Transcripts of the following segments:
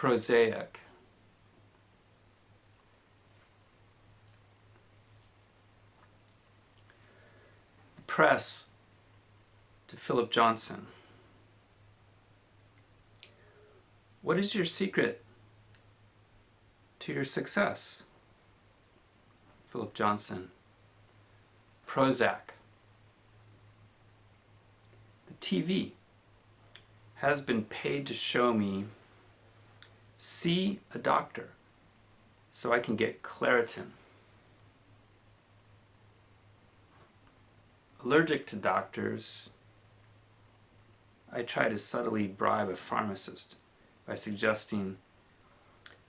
prosaic. The press to Philip Johnson. What is your secret to your success? Philip Johnson. Prozac. The TV has been paid to show me see a doctor so I can get Claritin. Allergic to doctors, I try to subtly bribe a pharmacist by suggesting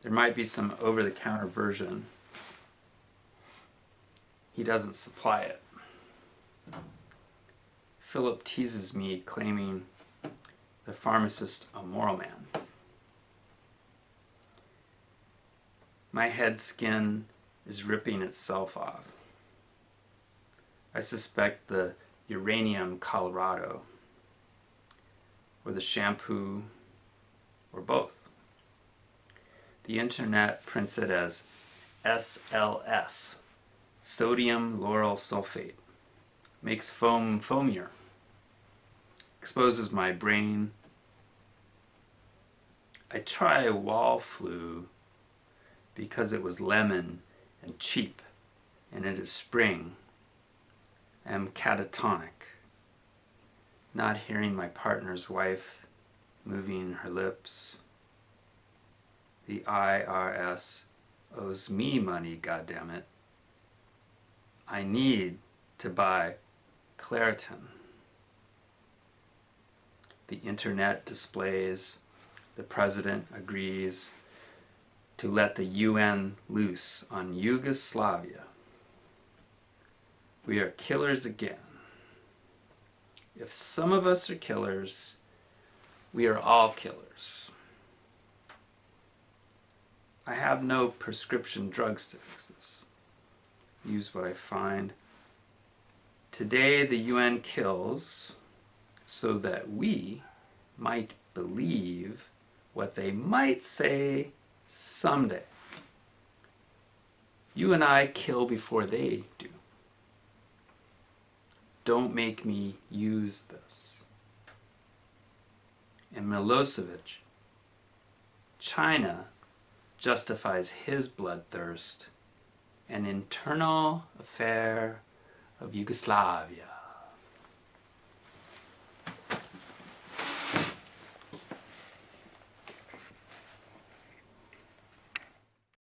there might be some over-the-counter version. He doesn't supply it. Philip teases me, claiming the pharmacist a moral man. My head skin is ripping itself off. I suspect the uranium Colorado, or the shampoo, or both. The internet prints it as SLS, sodium lauryl sulfate, makes foam foamier, exposes my brain. I try wall flu because it was lemon and cheap and it is spring. I am catatonic, not hearing my partner's wife moving her lips. The IRS owes me money, goddammit. I need to buy Claritin. The internet displays, the president agrees, to let the UN loose on Yugoslavia. We are killers again. If some of us are killers, we are all killers. I have no prescription drugs to fix this. Use what I find. Today the UN kills so that we might believe what they might say someday. You and I kill before they do. Don't make me use this. And Milosevic, China justifies his bloodthirst, an internal affair of Yugoslavia.